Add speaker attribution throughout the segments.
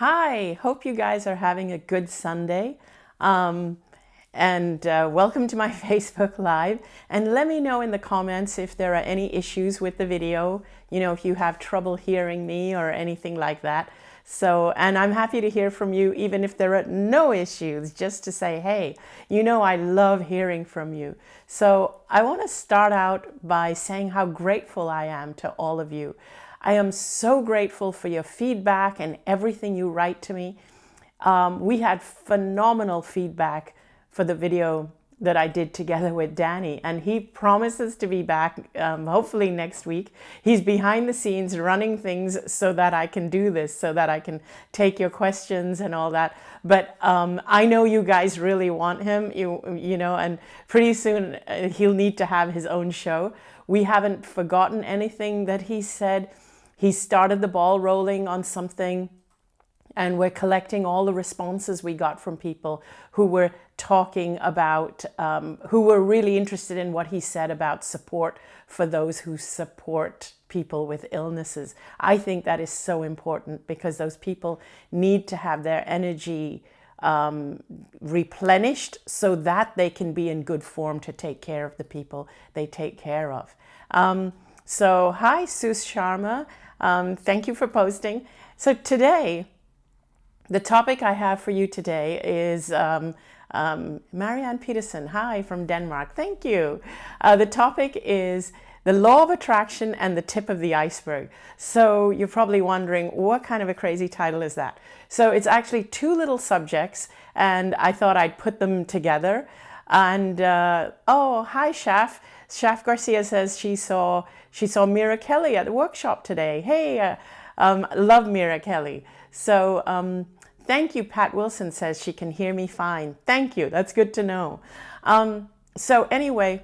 Speaker 1: Hi, hope you guys are having a good Sunday. Um, and uh, welcome to my Facebook Live. And let me know in the comments if there are any issues with the video, you know, if you have trouble hearing me or anything like that. So, and I'm happy to hear from you, even if there are no issues, just to say, hey, you know, I love hearing from you. So I want to start out by saying how grateful I am to all of you. I am so grateful for your feedback and everything you write to me. Um, we had phenomenal feedback for the video that I did together with Danny and he promises to be back um, hopefully next week. He's behind the scenes running things so that I can do this, so that I can take your questions and all that. But um, I know you guys really want him, you, you know, and pretty soon uh, he'll need to have his own show. We haven't forgotten anything that he said. He started the ball rolling on something and we're collecting all the responses we got from people who were talking about, um, who were really interested in what he said about support for those who support people with illnesses. I think that is so important because those people need to have their energy um, replenished so that they can be in good form to take care of the people they take care of. Um, so hi, Sus Sharma. Um, thank you for posting. So today, the topic I have for you today is um, um, Marianne Peterson. Hi from Denmark. Thank you. Uh, the topic is the law of attraction and the tip of the iceberg. So you're probably wondering what kind of a crazy title is that? So it's actually two little subjects and I thought I'd put them together. And uh, oh, hi, Shaf. Shaf Garcia says she saw she saw Mira Kelley at the workshop today. Hey, uh, um, love Mira Kelley. So um, thank you. Pat Wilson says she can hear me fine. Thank you. That's good to know. Um, so anyway,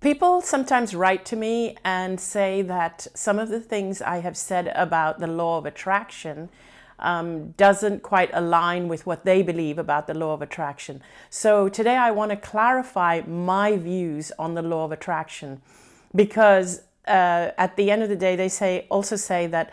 Speaker 1: people sometimes write to me and say that some of the things I have said about the law of attraction um, doesn't quite align with what they believe about the law of attraction. So today I want to clarify my views on the law of attraction because uh, at the end of the day, they say also say that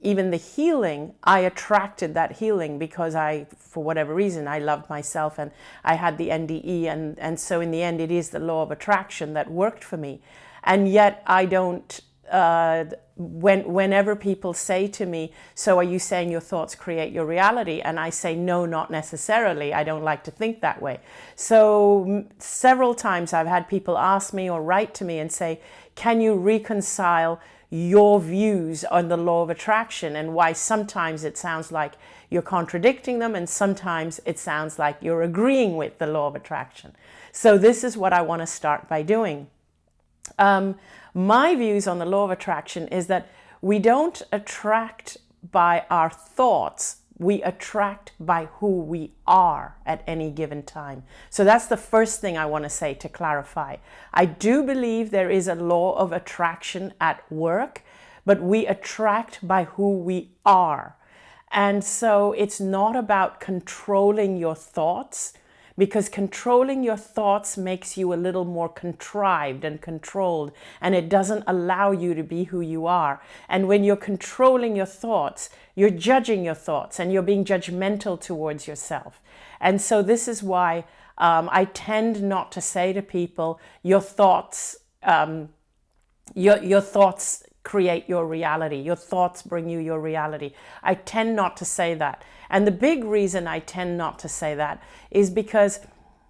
Speaker 1: even the healing, I attracted that healing because I, for whatever reason, I loved myself and I had the NDE. And, and so in the end, it is the law of attraction that worked for me. And yet I don't uh, when, whenever people say to me, so are you saying your thoughts create your reality? And I say, no, not necessarily. I don't like to think that way. So several times I've had people ask me or write to me and say, can you reconcile your views on the law of attraction and why sometimes it sounds like you're contradicting them and sometimes it sounds like you're agreeing with the law of attraction. So this is what I want to start by doing. Um, my views on the law of attraction is that we don't attract by our thoughts, we attract by who we are at any given time. So that's the first thing I want to say to clarify. I do believe there is a law of attraction at work, but we attract by who we are. And so it's not about controlling your thoughts because controlling your thoughts makes you a little more contrived and controlled and it doesn't allow you to be who you are. And when you're controlling your thoughts, you're judging your thoughts and you're being judgmental towards yourself. And so this is why um, I tend not to say to people, your thoughts, um, your, your thoughts create your reality. Your thoughts bring you your reality. I tend not to say that. And the big reason I tend not to say that is because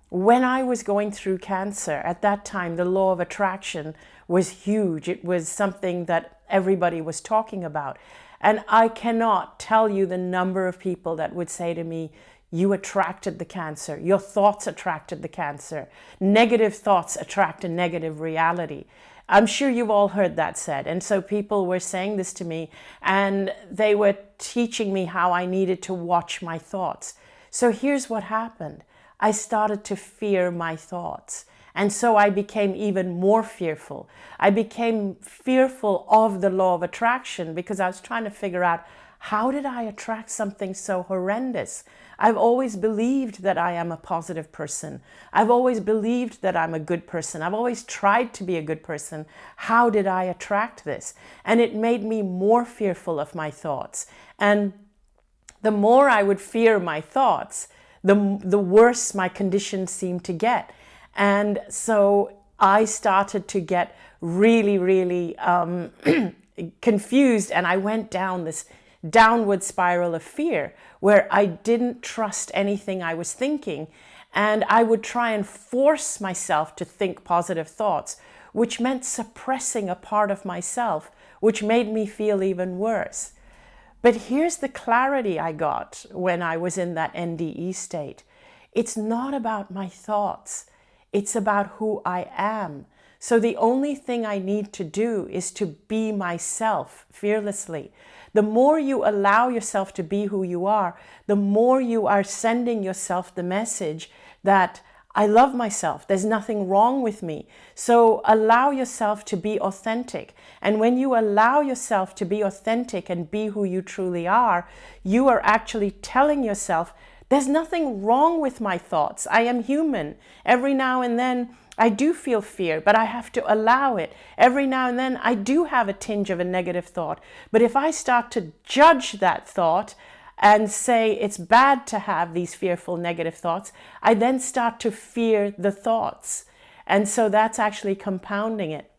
Speaker 1: when I was going through cancer, at that time, the law of attraction was huge. It was something that everybody was talking about. And I cannot tell you the number of people that would say to me, you attracted the cancer. Your thoughts attracted the cancer. Negative thoughts attract a negative reality. I'm sure you've all heard that said. And so people were saying this to me and they were teaching me how I needed to watch my thoughts. So here's what happened. I started to fear my thoughts. And so I became even more fearful. I became fearful of the law of attraction because I was trying to figure out how did I attract something so horrendous? I've always believed that I am a positive person. I've always believed that I'm a good person. I've always tried to be a good person. How did I attract this? And it made me more fearful of my thoughts. And the more I would fear my thoughts, the, the worse my condition seemed to get. And so I started to get really, really um, confused and I went down this downward spiral of fear where I didn't trust anything I was thinking and I would try and force myself to think positive thoughts, which meant suppressing a part of myself, which made me feel even worse. But here's the clarity I got when I was in that NDE state. It's not about my thoughts. It's about who I am. So the only thing I need to do is to be myself fearlessly. The more you allow yourself to be who you are, the more you are sending yourself the message that I love myself. There's nothing wrong with me. So allow yourself to be authentic. And when you allow yourself to be authentic and be who you truly are, you are actually telling yourself, there's nothing wrong with my thoughts. I am human. Every now and then I do feel fear, but I have to allow it. Every now and then I do have a tinge of a negative thought. But if I start to judge that thought and say it's bad to have these fearful negative thoughts, I then start to fear the thoughts. And so that's actually compounding it.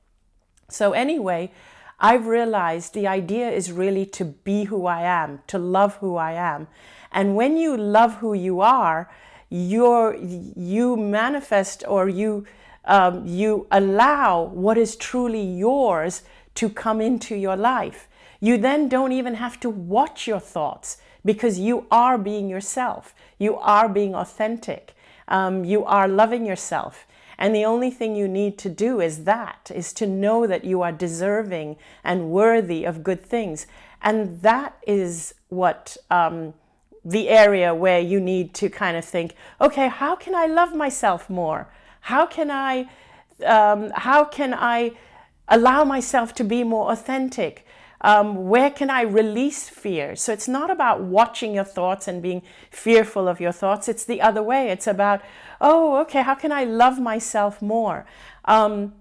Speaker 1: So anyway, I've realized the idea is really to be who I am, to love who I am. And when you love who you are, you're, you manifest or you um, you allow what is truly yours to come into your life. You then don't even have to watch your thoughts because you are being yourself. You are being authentic. Um, you are loving yourself. And the only thing you need to do is that, is to know that you are deserving and worthy of good things. And that is what um, the area where you need to kind of think, okay, how can I love myself more? How can I, um, how can I allow myself to be more authentic? Um, where can I release fear? So it's not about watching your thoughts and being fearful of your thoughts. It's the other way. It's about, oh, okay, how can I love myself more? Um,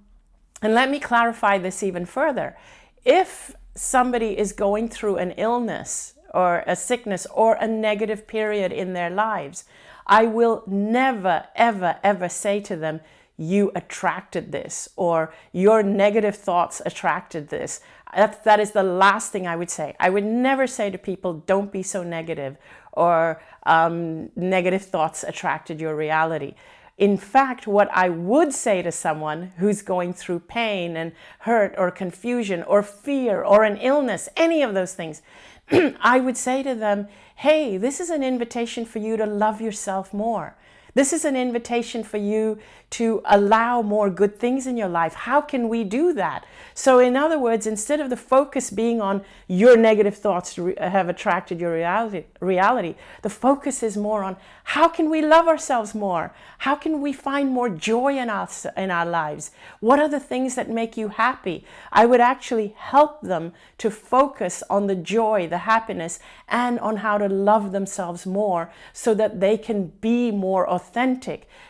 Speaker 1: and let me clarify this even further. If somebody is going through an illness or a sickness or a negative period in their lives, I will never, ever, ever say to them, you attracted this or your negative thoughts attracted this. That, that is the last thing I would say. I would never say to people, don't be so negative or um, negative thoughts attracted your reality. In fact, what I would say to someone who's going through pain and hurt or confusion or fear or an illness, any of those things, I would say to them, hey, this is an invitation for you to love yourself more. This is an invitation for you to allow more good things in your life. How can we do that? So in other words, instead of the focus being on your negative thoughts uh, have attracted your reality, reality, the focus is more on how can we love ourselves more? How can we find more joy in us in our lives? What are the things that make you happy? I would actually help them to focus on the joy, the happiness, and on how to love themselves more so that they can be more authentic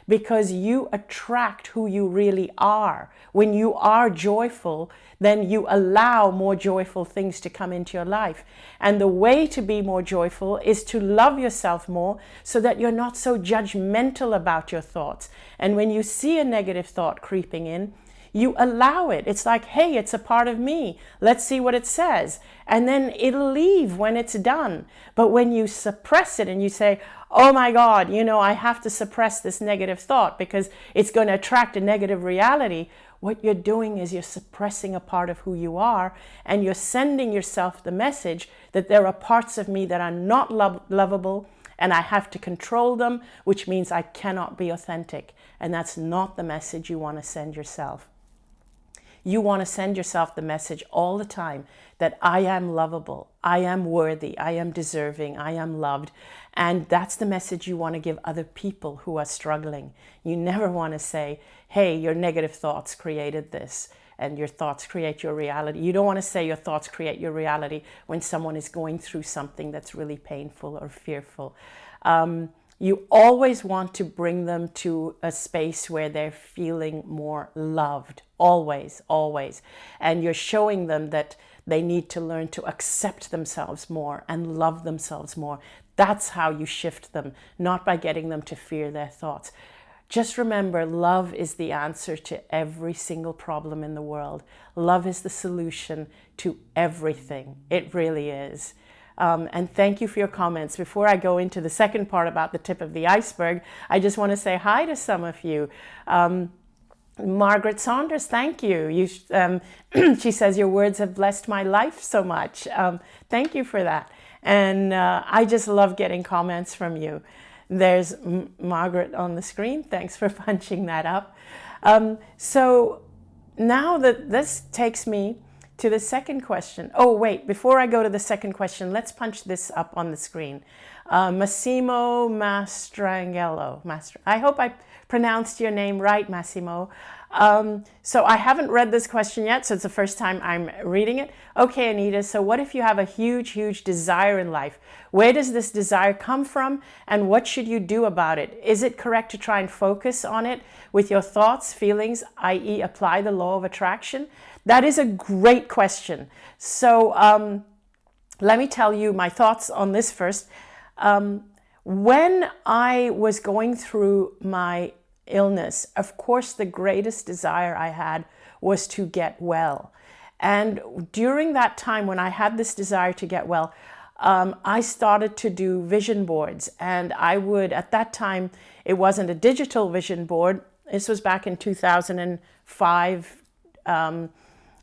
Speaker 1: because you attract who you really are. When you are joyful, then you allow more joyful things to come into your life. And the way to be more joyful is to love yourself more so that you're not so judgmental about your thoughts. And when you see a negative thought creeping in, you allow it. It's like, hey, it's a part of me. Let's see what it says. And then it'll leave when it's done. But when you suppress it and you say, oh my God, you know, I have to suppress this negative thought because it's going to attract a negative reality, what you're doing is you're suppressing a part of who you are and you're sending yourself the message that there are parts of me that are not lo lovable and I have to control them, which means I cannot be authentic. And that's not the message you want to send yourself. You want to send yourself the message all the time that I am lovable, I am worthy, I am deserving, I am loved. And that's the message you want to give other people who are struggling. You never want to say, hey, your negative thoughts created this and your thoughts create your reality. You don't want to say your thoughts create your reality when someone is going through something that's really painful or fearful. Um, you always want to bring them to a space where they're feeling more loved always always and you're showing them that they need to learn to accept themselves more and love themselves more. That's how you shift them, not by getting them to fear their thoughts. Just remember, love is the answer to every single problem in the world. Love is the solution to everything. It really is. Um, and thank you for your comments. Before I go into the second part about the tip of the iceberg, I just want to say hi to some of you. Um, Margaret Saunders, thank you. you um, she says, your words have blessed my life so much. Um, thank you for that. And uh, I just love getting comments from you. There's M Margaret on the screen. Thanks for punching that up. Um, so now that this takes me to the second question. Oh, wait, before I go to the second question, let's punch this up on the screen. Uh, Massimo Mastrangello. Mastr I hope I pronounced your name right, Massimo. Um, so I haven't read this question yet, so it's the first time I'm reading it. Okay, Anita, so what if you have a huge, huge desire in life? Where does this desire come from and what should you do about it? Is it correct to try and focus on it with your thoughts, feelings, i.e. apply the law of attraction? That is a great question. So um, let me tell you my thoughts on this first. Um, when I was going through my illness, of course, the greatest desire I had was to get well. And during that time when I had this desire to get well, um, I started to do vision boards. And I would, at that time, it wasn't a digital vision board. This was back in 2005. Um,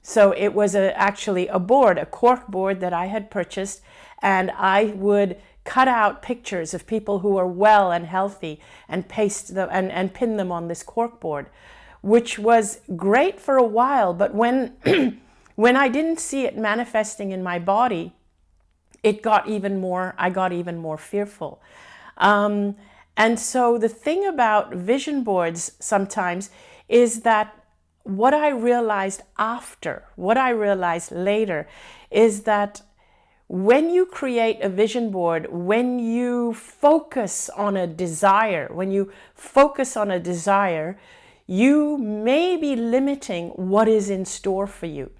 Speaker 1: so it was a, actually a board, a cork board that I had purchased. And I would cut out pictures of people who are well and healthy and paste them and, and pin them on this corkboard, which was great for a while. But when, when I didn't see it manifesting in my body, it got even more, I got even more fearful. Um, and so the thing about vision boards sometimes is that what I realized after, what I realized later, is that when you create a vision board, when you focus on a desire, when you focus on a desire, you may be limiting what is in store for you.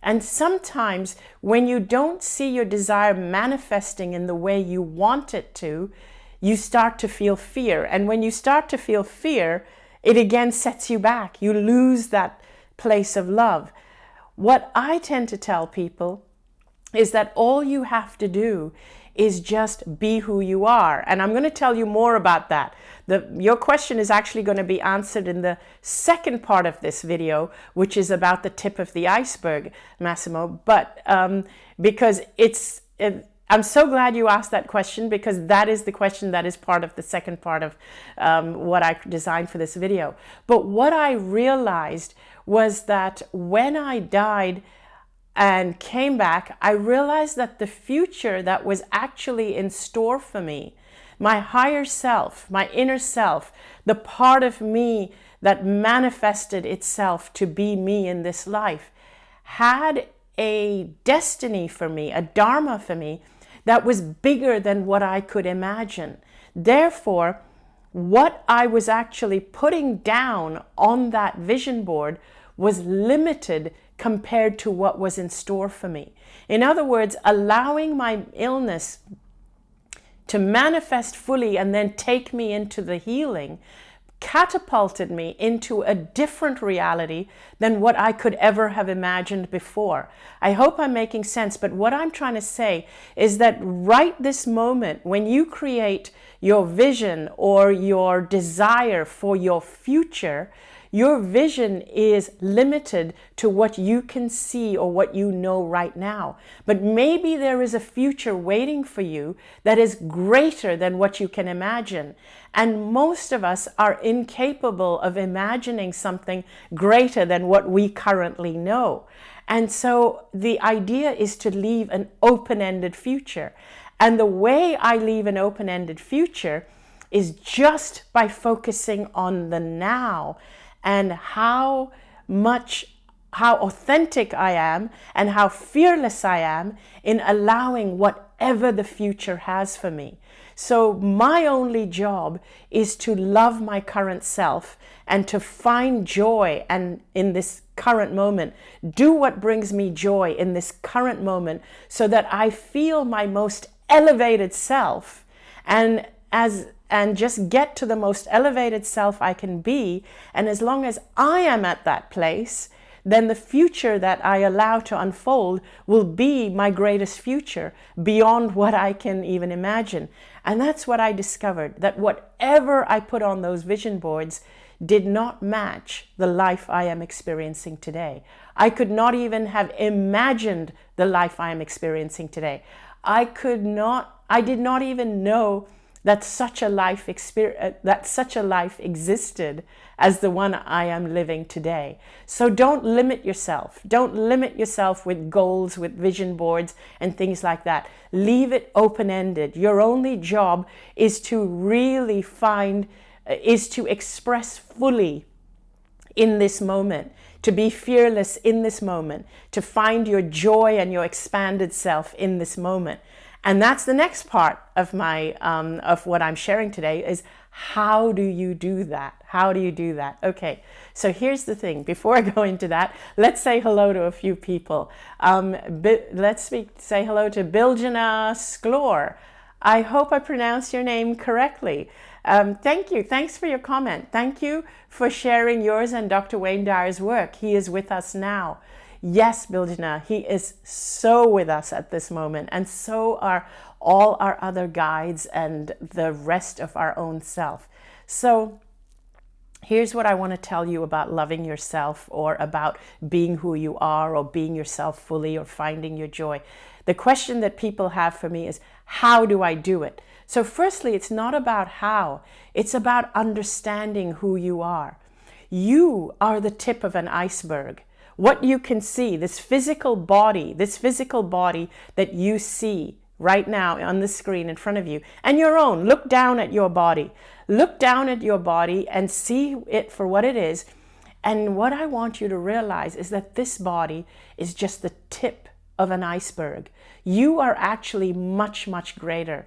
Speaker 1: And sometimes when you don't see your desire manifesting in the way you want it to, you start to feel fear. And when you start to feel fear, it again sets you back. You lose that place of love. What I tend to tell people is that all you have to do is just be who you are. And I'm going to tell you more about that. The, your question is actually going to be answered in the second part of this video, which is about the tip of the iceberg, Massimo. But um, because it's, it, I'm so glad you asked that question because that is the question that is part of the second part of um, what I designed for this video. But what I realized was that when I died, and came back, I realized that the future that was actually in store for me, my higher self, my inner self, the part of me that manifested itself to be me in this life, had a destiny for me, a dharma for me, that was bigger than what I could imagine. Therefore, what I was actually putting down on that vision board was limited compared to what was in store for me. In other words, allowing my illness to manifest fully and then take me into the healing catapulted me into a different reality than what I could ever have imagined before. I hope I'm making sense, but what I'm trying to say is that right this moment, when you create your vision or your desire for your future, your vision is limited to what you can see or what you know right now. But maybe there is a future waiting for you that is greater than what you can imagine. And most of us are incapable of imagining something greater than what we currently know. And so the idea is to leave an open-ended future. And the way I leave an open-ended future is just by focusing on the now and how much how authentic I am and how fearless I am in allowing whatever the future has for me. So my only job is to love my current self and to find joy and in this current moment, do what brings me joy in this current moment so that I feel my most elevated self and as and just get to the most elevated self I can be. And as long as I am at that place, then the future that I allow to unfold will be my greatest future beyond what I can even imagine. And that's what I discovered, that whatever I put on those vision boards did not match the life I am experiencing today. I could not even have imagined the life I am experiencing today. I could not, I did not even know that such a life experience, uh, that such a life existed as the one I am living today. So don't limit yourself. Don't limit yourself with goals, with vision boards and things like that. Leave it open-ended. Your only job is to really find, uh, is to express fully in this moment, to be fearless in this moment, to find your joy and your expanded self in this moment. And that's the next part of my um, of what I'm sharing today is how do you do that? How do you do that? Okay, so here's the thing. Before I go into that, let's say hello to a few people. Um, let's speak, say hello to Biljana Sklor. I hope I pronounced your name correctly. Um, thank you. Thanks for your comment. Thank you for sharing yours and Dr. Wayne Dyer's work. He is with us now. Yes, Biljana, he is so with us at this moment, and so are all our other guides and the rest of our own self. So here's what I want to tell you about loving yourself or about being who you are or being yourself fully or finding your joy. The question that people have for me is, how do I do it? So firstly, it's not about how, it's about understanding who you are. You are the tip of an iceberg what you can see, this physical body, this physical body that you see right now on the screen in front of you and your own. Look down at your body. Look down at your body and see it for what it is. And what I want you to realize is that this body is just the tip of an iceberg. You are actually much, much greater.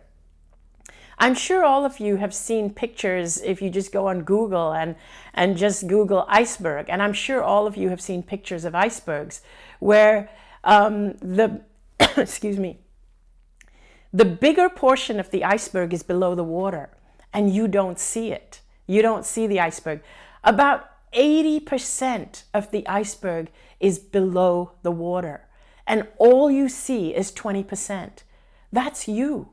Speaker 1: I'm sure all of you have seen pictures if you just go on Google and, and just Google iceberg. And I'm sure all of you have seen pictures of icebergs where um, the, excuse me, the bigger portion of the iceberg is below the water and you don't see it. You don't see the iceberg. About 80% of the iceberg is below the water and all you see is 20%. That's you.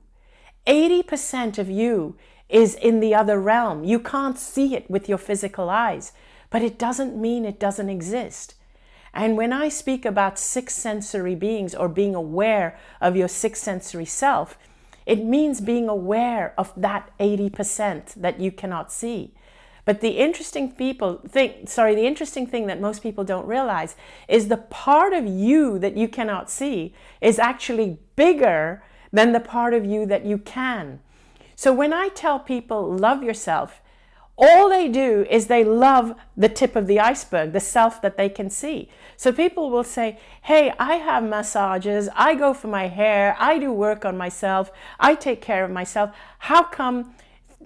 Speaker 1: 80% of you is in the other realm. You can't see it with your physical eyes, but it doesn't mean it doesn't exist. And when I speak about six sensory beings or being aware of your six sensory self, it means being aware of that 80% that you cannot see. But the interesting people think, sorry, the interesting thing that most people don't realize is the part of you that you cannot see is actually bigger than the part of you that you can. So when I tell people love yourself, all they do is they love the tip of the iceberg, the self that they can see. So people will say, hey, I have massages, I go for my hair, I do work on myself, I take care of myself. How come,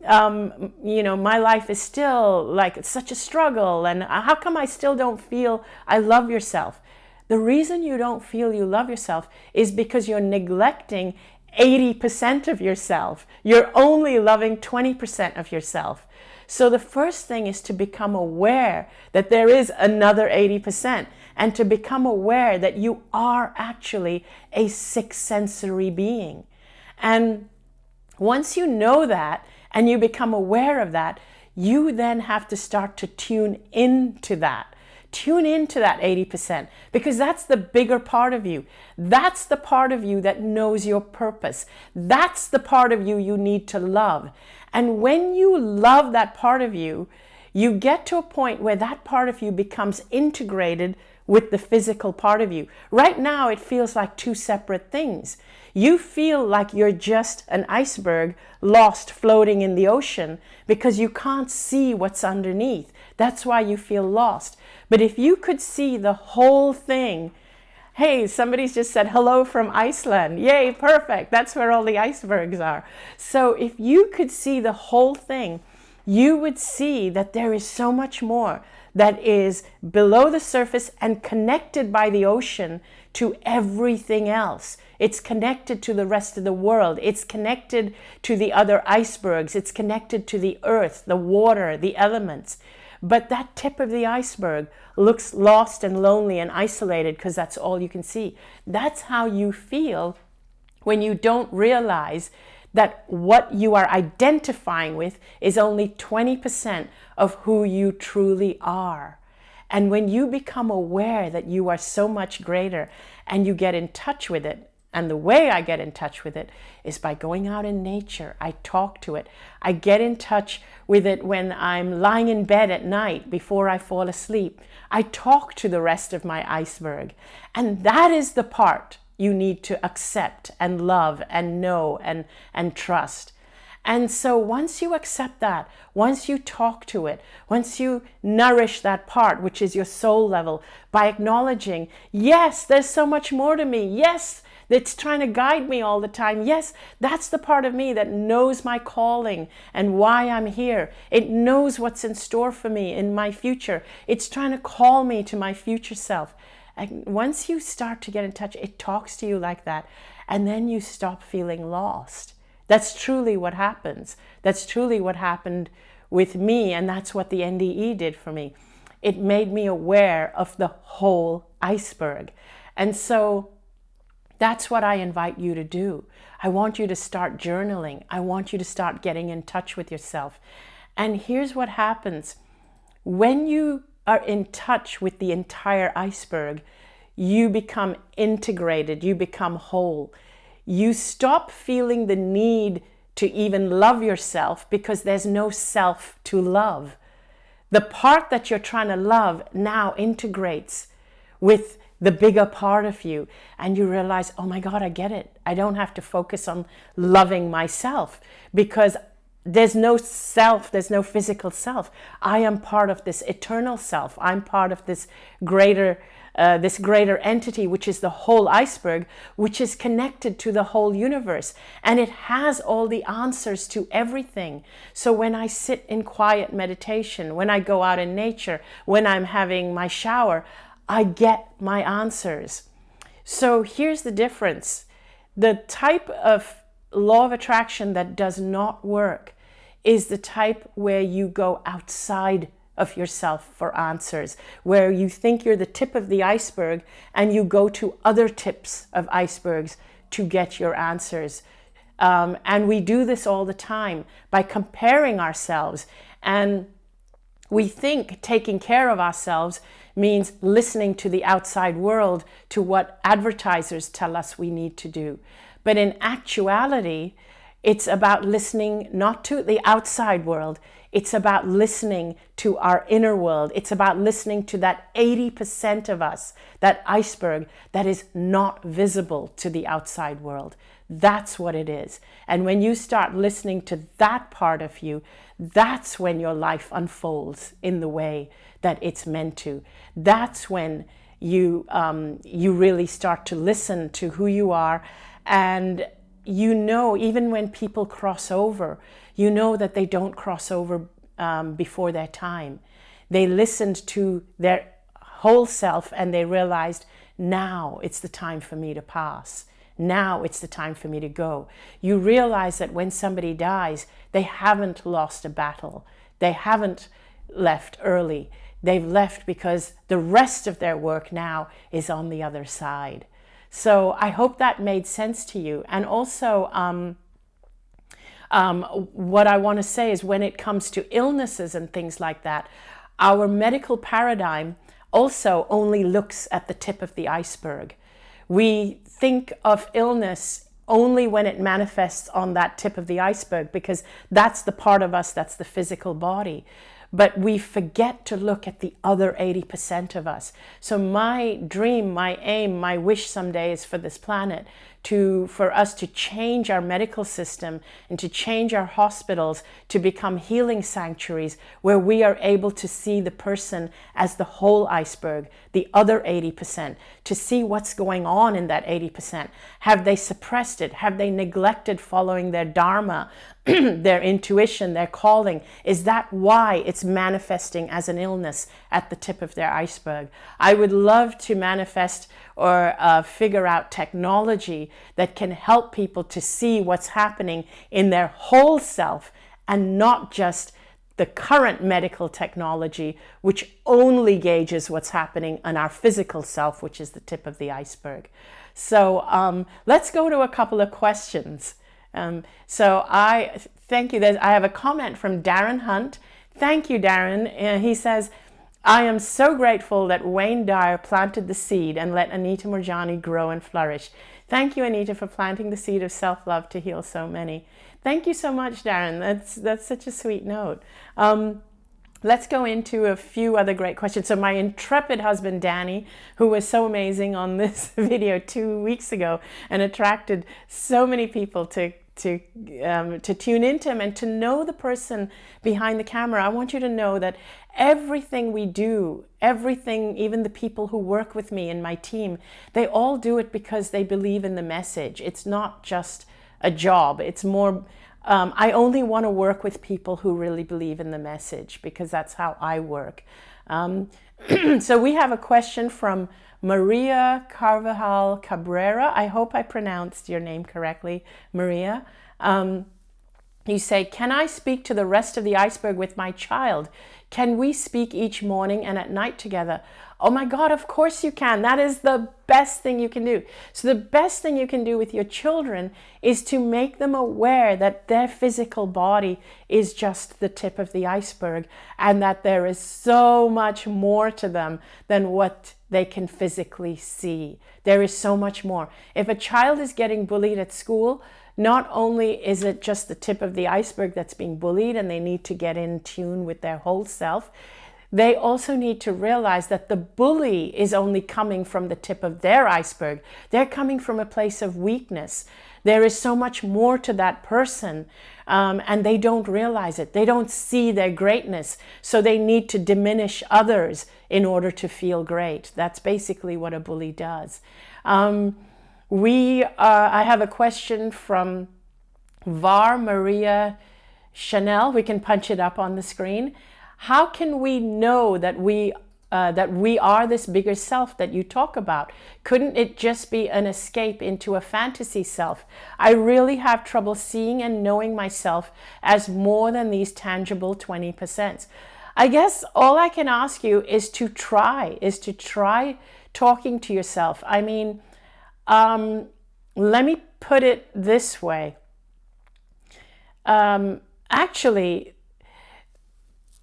Speaker 1: um, you know, my life is still like such a struggle and how come I still don't feel I love yourself? The reason you don't feel you love yourself is because you're neglecting 80% of yourself. You're only loving 20% of yourself. So the first thing is to become aware that there is another 80% and to become aware that you are actually a six sensory being. And once you know that and you become aware of that, you then have to start to tune into that. Tune into that 80% because that's the bigger part of you. That's the part of you that knows your purpose. That's the part of you you need to love. And when you love that part of you, you get to a point where that part of you becomes integrated with the physical part of you. Right now, it feels like two separate things. You feel like you're just an iceberg lost floating in the ocean because you can't see what's underneath. That's why you feel lost. But if you could see the whole thing, Hey, somebody's just said hello from Iceland. Yay, perfect. That's where all the icebergs are. So if you could see the whole thing, you would see that there is so much more that is below the surface and connected by the ocean to everything else. It's connected to the rest of the world. It's connected to the other icebergs. It's connected to the earth, the water, the elements. But that tip of the iceberg looks lost and lonely and isolated because that's all you can see. That's how you feel when you don't realize that what you are identifying with is only 20% of who you truly are. And when you become aware that you are so much greater and you get in touch with it, and the way I get in touch with it is by going out in nature. I talk to it. I get in touch with it when I'm lying in bed at night before I fall asleep. I talk to the rest of my iceberg. And that is the part you need to accept and love and know and, and trust. And so once you accept that, once you talk to it, once you nourish that part, which is your soul level, by acknowledging, yes, there's so much more to me. Yes, it's trying to guide me all the time. Yes, that's the part of me that knows my calling and why I'm here. It knows what's in store for me in my future. It's trying to call me to my future self. And once you start to get in touch, it talks to you like that. And then you stop feeling lost. That's truly what happens. That's truly what happened with me. And that's what the NDE did for me. It made me aware of the whole iceberg. And so that's what I invite you to do. I want you to start journaling. I want you to start getting in touch with yourself. And here's what happens. When you are in touch with the entire iceberg, you become integrated, you become whole. You stop feeling the need to even love yourself because there's no self to love. The part that you're trying to love now integrates with the bigger part of you and you realize, oh my God, I get it. I don't have to focus on loving myself because there's no self, there's no physical self. I am part of this eternal self. I'm part of this greater, uh, this greater entity, which is the whole iceberg, which is connected to the whole universe. And it has all the answers to everything. So when I sit in quiet meditation, when I go out in nature, when I'm having my shower, I get my answers. So here's the difference. The type of law of attraction that does not work is the type where you go outside of yourself for answers, where you think you're the tip of the iceberg and you go to other tips of icebergs to get your answers. Um, and we do this all the time by comparing ourselves. And we think taking care of ourselves means listening to the outside world, to what advertisers tell us we need to do. But in actuality, it's about listening not to the outside world, it's about listening to our inner world. It's about listening to that 80% of us, that iceberg that is not visible to the outside world. That's what it is. And when you start listening to that part of you, that's when your life unfolds in the way that it's meant to. That's when you, um, you really start to listen to who you are and you know, even when people cross over, you know that they don't cross over um, before their time. They listened to their whole self and they realized, now it's the time for me to pass. Now it's the time for me to go. You realize that when somebody dies, they haven't lost a battle. They haven't left early. They've left because the rest of their work now is on the other side. So I hope that made sense to you. And also, um, um, what I want to say is when it comes to illnesses and things like that, our medical paradigm also only looks at the tip of the iceberg. We think of illness only when it manifests on that tip of the iceberg because that's the part of us that's the physical body. but we forget to look at the other 80% of us. So my dream, my aim, my wish someday is for this planet to, for us to change our medical system and to change our hospitals to become healing sanctuaries where we are able to see the person as the whole iceberg, the other 80%, to see what's going on in that 80%. Have they suppressed it? Have they neglected following their dharma, their intuition, their calling? Is that why it's manifesting as an illness at the tip of their iceberg? I would love to manifest or uh, figure out technology that can help people to see what's happening in their whole self and not just the current medical technology, which only gauges what's happening in our physical self, which is the tip of the iceberg. So um, let's go to a couple of questions. Um, so I thank you. There's, I have a comment from Darren Hunt. Thank you, Darren. Uh, he says, I am so grateful that Wayne Dyer planted the seed and let Anita Moorjani grow and flourish. Thank you, Anita, for planting the seed of self-love to heal so many. Thank you so much, Darren. That's, that's such a sweet note. Um, let's go into a few other great questions. So my intrepid husband, Danny, who was so amazing on this video two weeks ago and attracted so many people to to um, to tune into him and to know the person behind the camera. I want you to know that everything we do, everything, even the people who work with me and my team, they all do it because they believe in the message. It's not just a job. It's more, um, I only want to work with people who really believe in the message because that's how I work. Um, so we have a question from Maria Carvajal Cabrera. I hope I pronounced your name correctly, Maria. Um, you say, can I speak to the rest of the iceberg with my child? Can we speak each morning and at night together? Oh my God, of course you can. That is the best thing you can do. So the best thing you can do with your children is to make them aware that their physical body is just the tip of the iceberg and that there is so much more to them than what they can physically see. There is so much more. If a child is getting bullied at school, not only is it just the tip of the iceberg that's being bullied and they need to get in tune with their whole self, they also need to realize that the bully is only coming from the tip of their iceberg. They're coming from a place of weakness. There is so much more to that person um, and they don't realize it. They don't see their greatness. So they need to diminish others in order to feel great. That's basically what a bully does. Um, we, uh, I have a question from Var Maria Chanel. We can punch it up on the screen. How can we know that we uh, that we are this bigger self that you talk about? Couldn't it just be an escape into a fantasy self? I really have trouble seeing and knowing myself as more than these tangible 20%. I guess all I can ask you is to try, is to try talking to yourself. I mean, um, let me put it this way. Um, actually,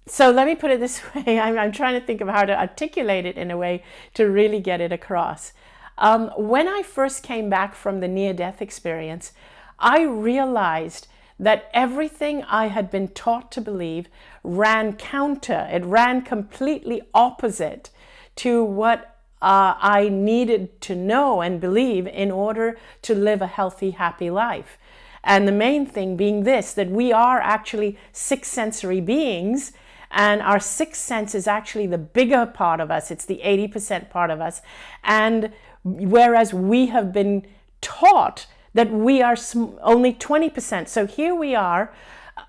Speaker 1: so let me put it this way. I'm, I'm, trying to think of how to articulate it in a way to really get it across. Um, when I first came back from the near-death experience, I realized that everything I had been taught to believe ran counter. It ran completely opposite to what uh, I needed to know and believe in order to live a healthy, happy life. And the main thing being this, that we are actually six sensory beings and our sixth sense is actually the bigger part of us. It's the 80% part of us. And whereas we have been taught that we are only 20%. So here we are,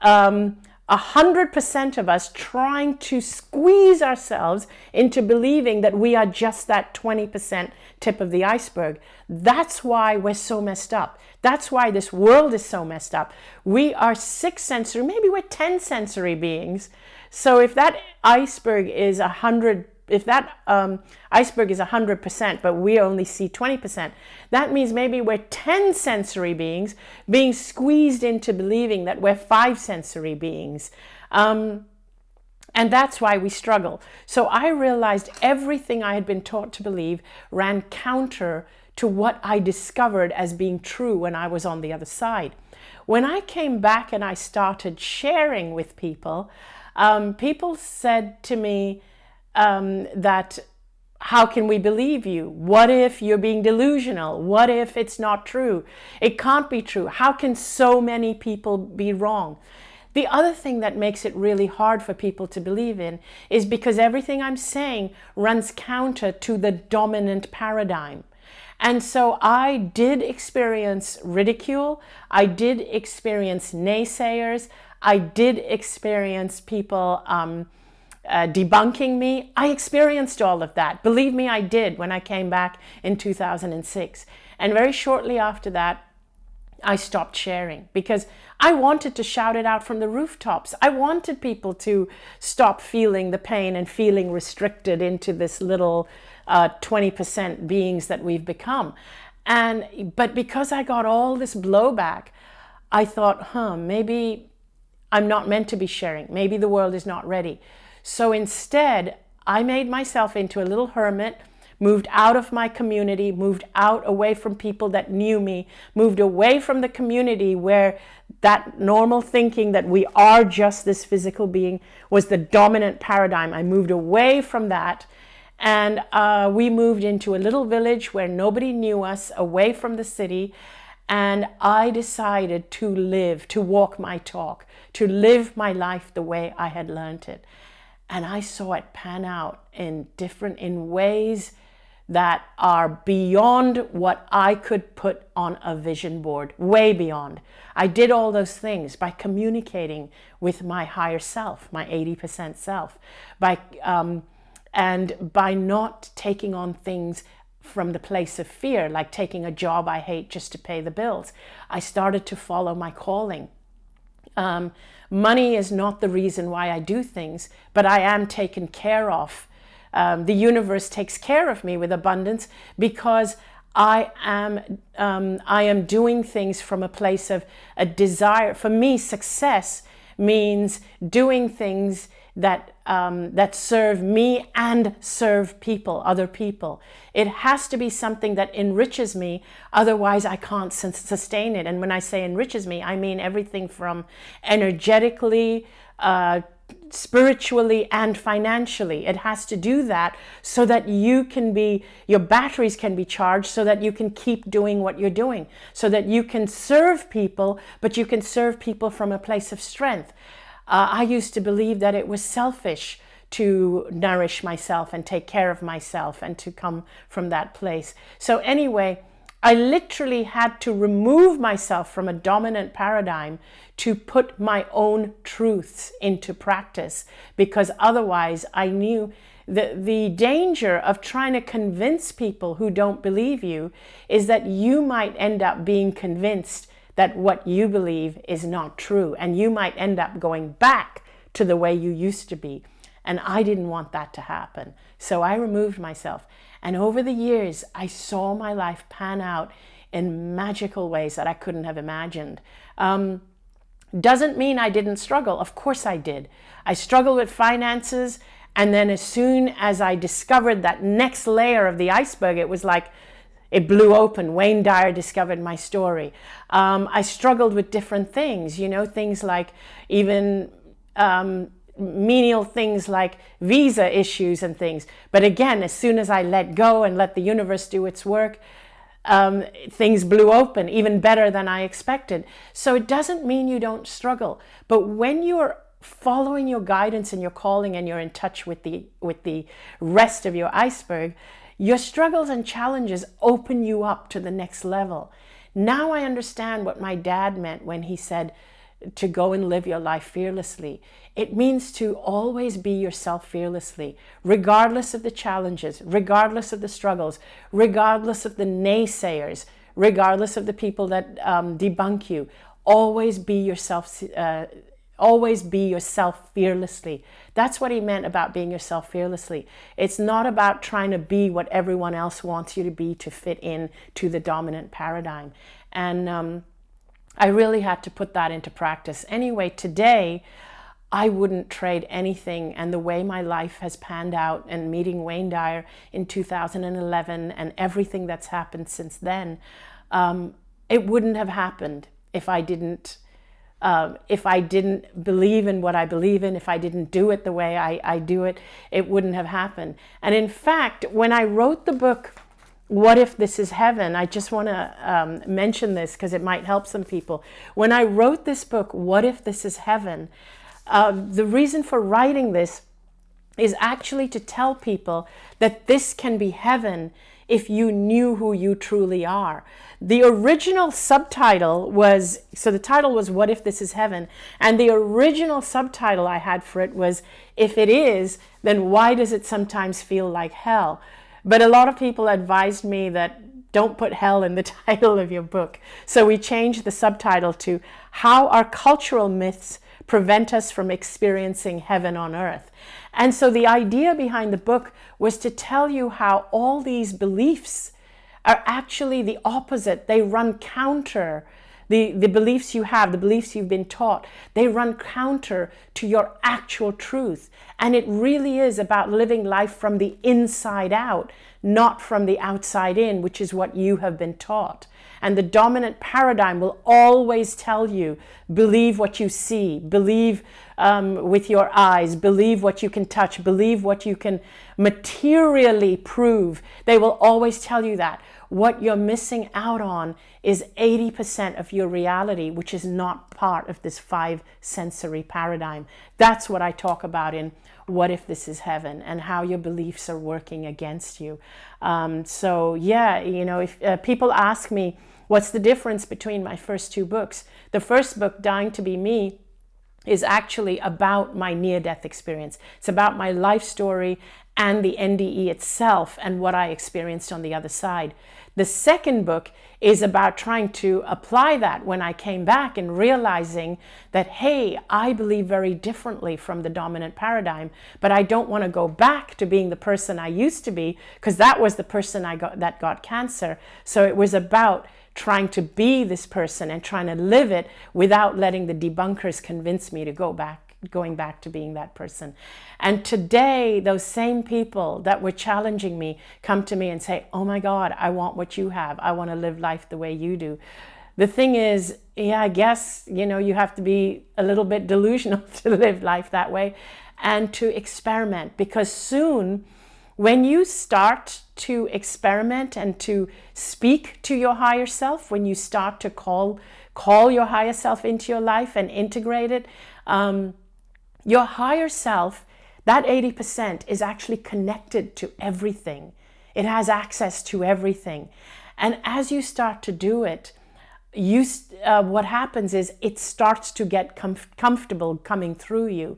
Speaker 1: um, 100% of us trying to squeeze ourselves into believing that we are just that 20% tip of the iceberg. That's why we're so messed up. That's why this world is so messed up. We are six sensory, maybe we're 10 sensory beings. So if that iceberg is 100 if that um, iceberg is 100%, but we only see 20%, that means maybe we're 10 sensory beings being squeezed into believing that we're five sensory beings. Um, and that's why we struggle. So I realized everything I had been taught to believe ran counter to what I discovered as being true when I was on the other side. When I came back and I started sharing with people, Um, people said to me um, that how can we believe you? What if you're being delusional? What if it's not true? It can't be true. How can so many people be wrong? The other thing that makes it really hard for people to believe in is because everything I'm saying runs counter to the dominant paradigm. And so I did experience ridicule. I did experience naysayers. I did experience people um, uh, debunking me. I experienced all of that. Believe me, I did when I came back in 2006. And very shortly after that, I stopped sharing because I wanted to shout it out from the rooftops. I wanted people to stop feeling the pain and feeling restricted into this little 20% uh, beings that we've become. And, but because I got all this blowback, I thought, huh, maybe I'm not meant to be sharing. Maybe the world is not ready. So instead, I made myself into a little hermit, moved out of my community, moved out away from people that knew me, moved away from the community where that normal thinking that we are just this physical being was the dominant paradigm. I moved away from that and uh, we moved into a little village where nobody knew us, away from the city. And I decided to live, to walk my talk, to live my life the way I had learned it. And I saw it pan out in different, in ways that are beyond what I could put on a vision board, way beyond. I did all those things by communicating with my higher self, my 80% self, by um, and by not taking on things from the place of fear, like taking a job I hate just to pay the bills, I started to follow my calling. Um, money is not the reason why I do things, but I am taken care of. Um, the universe takes care of me with abundance because I am, um, I am doing things from a place of a desire. For me, success means doing things that um, that serve me and serve people, other people. It has to be something that enriches me, otherwise I can't sustain it. And when I say enriches me, I mean everything from energetically, uh, spiritually and financially. It has to do that so that you can be, your batteries can be charged so that you can keep doing what you're doing, so that you can serve people, but you can serve people from a place of strength. Uh, I used to believe that it was selfish to nourish myself and take care of myself and to come from that place. So anyway, I literally had to remove myself from a dominant paradigm to put my own truths into practice because otherwise I knew the, the danger of trying to convince people who don't believe you is that you might end up being convinced that what you believe is not true and you might end up going back to the way you used to be. And I didn't want that to happen. So I removed myself. And over the years, I saw my life pan out in magical ways that I couldn't have imagined. Um, doesn't mean I didn't struggle. Of course I did. I struggled with finances. And then as soon as I discovered that next layer of the iceberg, it was like, it blew open. Wayne Dyer discovered my story. Um, I struggled with different things, you know, things like even um, menial things like visa issues and things. But again, as soon as I let go and let the universe do its work, um, things blew open even better than I expected. So it doesn't mean you don't struggle. But when you're following your guidance and your calling and you're in touch with the, with the rest of your iceberg, your struggles and challenges open you up to the next level. Now I understand what my dad meant when he said to go and live your life fearlessly. It means to always be yourself fearlessly, regardless of the challenges, regardless of the struggles, regardless of the naysayers, regardless of the people that um, debunk you. Always be yourself uh, Always be yourself fearlessly. That's what he meant about being yourself fearlessly. It's not about trying to be what everyone else wants you to be to fit in to the dominant paradigm. And um, I really had to put that into practice. Anyway, today, I wouldn't trade anything. And the way my life has panned out and meeting Wayne Dyer in 2011 and everything that's happened since then, um, it wouldn't have happened if I didn't um, if I didn't believe in what I believe in, if I didn't do it the way I, I do it, it wouldn't have happened. And in fact, when I wrote the book, What If This Is Heaven, I just want to um, mention this because it might help some people. When I wrote this book, What If This Is Heaven, uh, the reason for writing this is actually to tell people that this can be heaven if you knew who you truly are. The original subtitle was, so the title was What If This Is Heaven? And the original subtitle I had for it was, If it is, then why does it sometimes feel like hell? But a lot of people advised me that don't put hell in the title of your book. So we changed the subtitle to How Our Cultural Myths Prevent Us from Experiencing Heaven on Earth. And so the idea behind the book was to tell you how all these beliefs are actually the opposite. They run counter the, the beliefs you have, the beliefs you've been taught, they run counter to your actual truth. And it really is about living life from the inside out, not from the outside in, which is what you have been taught. And the dominant paradigm will always tell you, believe what you see, believe um, with your eyes, believe what you can touch, believe what you can materially prove. They will always tell you that. What you're missing out on is 80% of your reality, which is not part of this five sensory paradigm. That's what I talk about in what if this is heaven and how your beliefs are working against you. Um, so yeah, you know, if uh, people ask me, what's the difference between my first two books? The first book, Dying to Be Me, is actually about my near-death experience. It's about my life story and the NDE itself and what I experienced on the other side. The second book is about trying to apply that when I came back and realizing that, hey, I believe very differently from the dominant paradigm, but I don't want to go back to being the person I used to be because that was the person I got that got cancer. So it was about trying to be this person and trying to live it without letting the debunkers convince me to go back going back to being that person. And today, those same people that were challenging me come to me and say, oh my God, I want what you have. I want to live life the way you do. The thing is, yeah, I guess, you know, you have to be a little bit delusional to live life that way and to experiment because soon when you start to experiment and to speak to your higher self, when you start to call, call your higher self into your life and integrate it, um, your higher self, that 80% is actually connected to everything. It has access to everything. And as you start to do it, you, uh, what happens is it starts to get comf comfortable coming through you.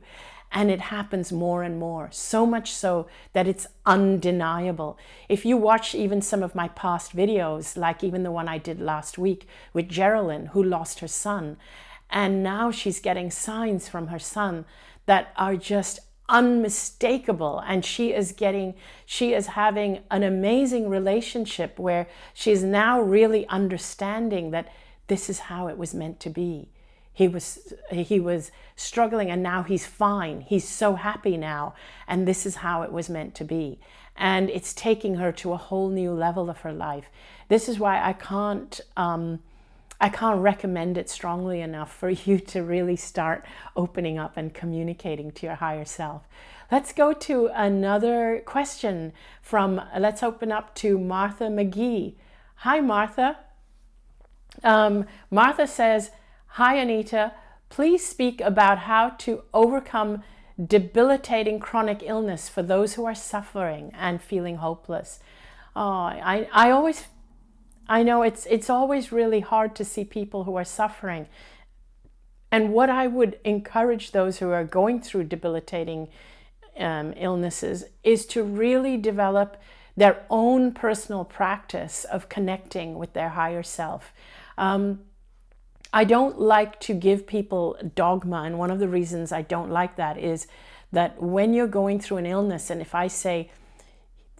Speaker 1: And it happens more and more, so much so that it's undeniable. If you watch even some of my past videos, like even the one I did last week with Geraldine, who lost her son, and now she's getting signs from her son that are just unmistakable and she is getting she is having an amazing relationship where she's now really understanding that this is how it was meant to be he was he was struggling and now he's fine he's so happy now and this is how it was meant to be and it's taking her to a whole new level of her life this is why i can't um, I can't recommend it strongly enough for you to really start opening up and communicating to your higher self. Let's go to another question from, let's open up to Martha McGee. Hi, Martha. Um, Martha says, Hi, Anita. Please speak about how to overcome debilitating chronic illness for those who are suffering and feeling hopeless. Oh, I, I always I know it's, it's always really hard to see people who are suffering. And what I would encourage those who are going through debilitating um, illnesses is to really develop their own personal practice of connecting with their higher self. Um, I don't like to give people dogma, and one of the reasons I don't like that is that when you're going through an illness, and if I say,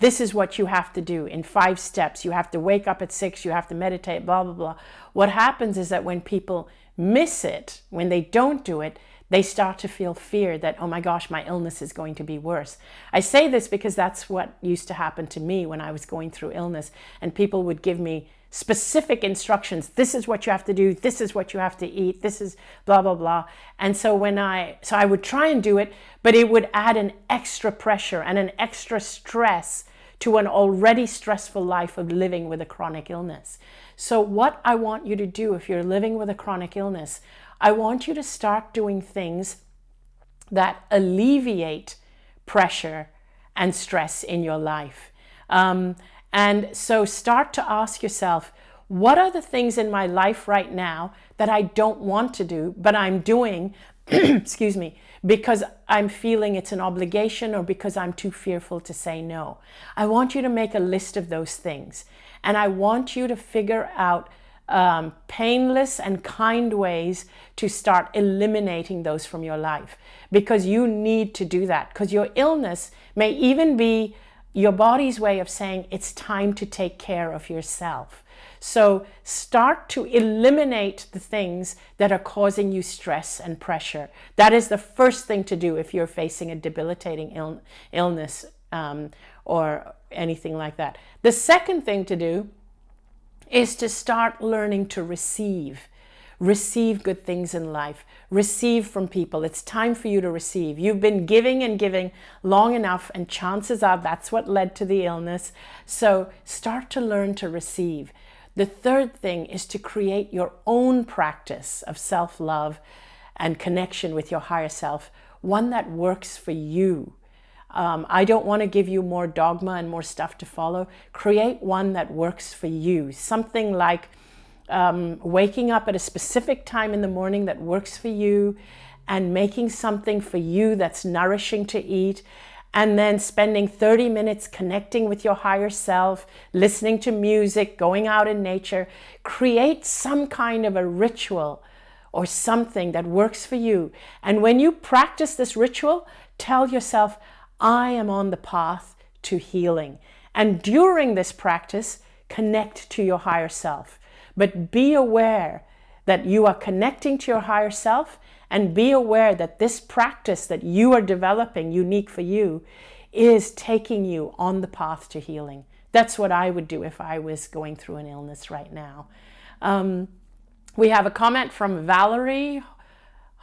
Speaker 1: this is what you have to do in five steps. You have to wake up at six, you have to meditate, blah, blah, blah. What happens is that when people miss it, when they don't do it, they start to feel fear that, oh my gosh, my illness is going to be worse. I say this because that's what used to happen to me when I was going through illness and people would give me specific instructions. This is what you have to do. This is what you have to eat. This is blah, blah, blah. And so when I, so I would try and do it, but it would add an extra pressure and an extra stress to an already stressful life of living with a chronic illness. So what I want you to do if you're living with a chronic illness, I want you to start doing things that alleviate pressure and stress in your life. Um, and so start to ask yourself, what are the things in my life right now that I don't want to do, but I'm doing, excuse me, because I'm feeling it's an obligation or because I'm too fearful to say no. I want you to make a list of those things. And I want you to figure out um, painless and kind ways to start eliminating those from your life because you need to do that because your illness may even be your body's way of saying it's time to take care of yourself. So start to eliminate the things that are causing you stress and pressure. That is the first thing to do if you're facing a debilitating Ill illness um, or anything like that. The second thing to do is to start learning to receive. Receive good things in life. Receive from people. It's time for you to receive. You've been giving and giving long enough and chances are that's what led to the illness. So start to learn to receive. The third thing is to create your own practice of self-love and connection with your higher self, one that works for you. Um, I don't want to give you more dogma and more stuff to follow. Create one that works for you. Something like um, waking up at a specific time in the morning that works for you and making something for you that's nourishing to eat and then spending 30 minutes connecting with your higher self, listening to music, going out in nature. Create some kind of a ritual or something that works for you. And when you practice this ritual, tell yourself, I am on the path to healing. And during this practice, connect to your higher self. But be aware that you are connecting to your higher self and be aware that this practice that you are developing unique for you is taking you on the path to healing. That's what I would do if I was going through an illness right now. Um, we have a comment from Valerie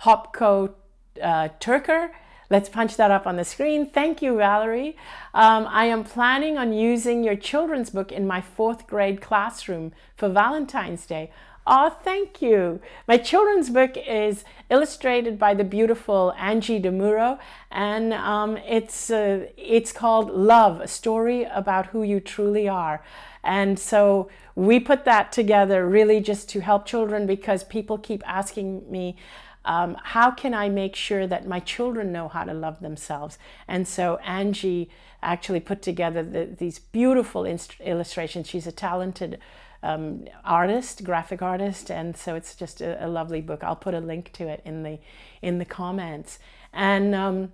Speaker 1: Hopko uh, Turker. Let's punch that up on the screen. Thank you, Valerie. Um, I am planning on using your children's book in my fourth grade classroom for Valentine's Day. Oh, thank you. My children's book is illustrated by the beautiful Angie DeMuro, and um, it's, uh, it's called Love, a story about who you truly are. And so we put that together really just to help children because people keep asking me, um, how can I make sure that my children know how to love themselves? And so Angie actually put together the, these beautiful illustrations. She's a talented um, artist, graphic artist, and so it's just a, a, lovely book. I'll put a link to it in the in the comments. And um,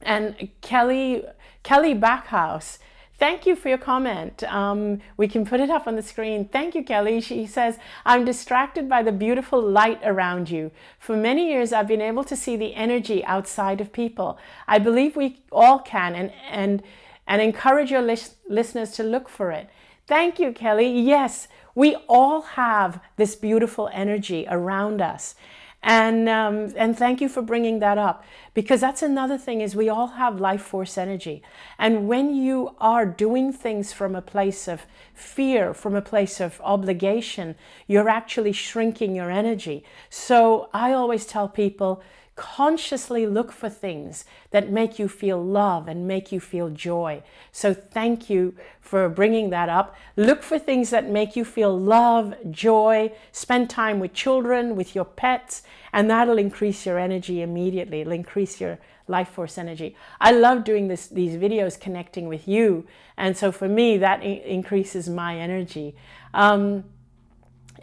Speaker 1: and Kelly Kelly Backhouse Thank you for your comment. Um, we can put it up on the screen. Thank you, Kelly. She says, I'm distracted by the beautiful light around you. For many years, I've been able to see the energy outside of people. I believe we all can and, and, and encourage your lis listeners to look for it. Thank you, Kelly. Yes, we all have this beautiful energy around us. And, um, and thank you for bringing that up because that's another thing is we all have life force energy. And when you are doing things from a place of fear, from a place of obligation, you're actually shrinking your energy. So I always tell people, consciously look for things that make you feel love and make you feel joy. So thank you for bringing that up. Look for things that make you feel love, joy, spend time with children, with your pets, and that'll increase your energy immediately. It'll increase your life force energy. I love doing this, these videos connecting with you. And so for me, that increases my energy. Um,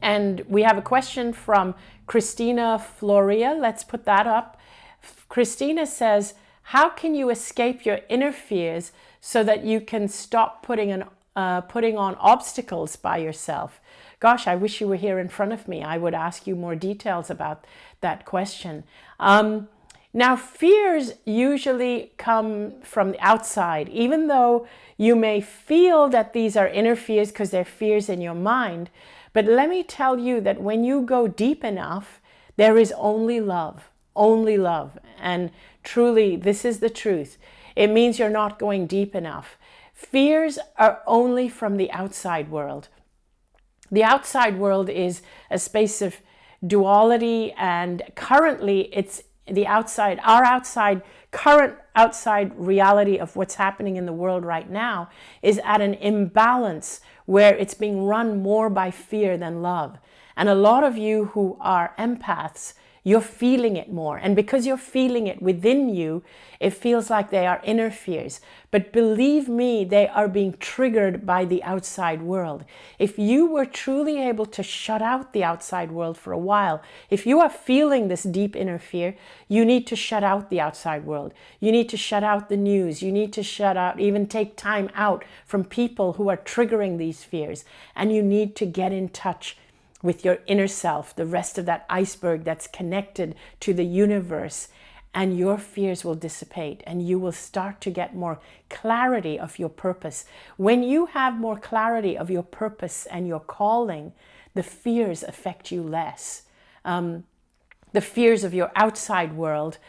Speaker 1: and we have a question from Christina Floria. Let's put that up. Christina says, how can you escape your inner fears so that you can stop putting, an, uh, putting on obstacles by yourself? Gosh, I wish you were here in front of me. I would ask you more details about that question. Um, Now, fears usually come from the outside, even though you may feel that these are inner fears because they're fears in your mind. But let me tell you that when you go deep enough, there is only love, only love. And truly, this is the truth. It means you're not going deep enough. Fears are only from the outside world. The outside world is a space of duality and currently it's the outside, our outside, current outside reality of what's happening in the world right now is at an imbalance where it's being run more by fear than love. And a lot of you who are empaths you're feeling it more. And because you're feeling it within you, it feels like they are inner fears. But believe me, they are being triggered by the outside world. If you were truly able to shut out the outside world for a while, if you are feeling this deep inner fear, you need to shut out the outside world. You need to shut out the news. You need to shut out, even take time out from people who are triggering these fears. And you need to get in touch with your inner self, the rest of that iceberg that's connected to the universe, and your fears will dissipate and you will start to get more clarity of your purpose. When you have more clarity of your purpose and your calling, the fears affect you less. Um, the fears of your outside world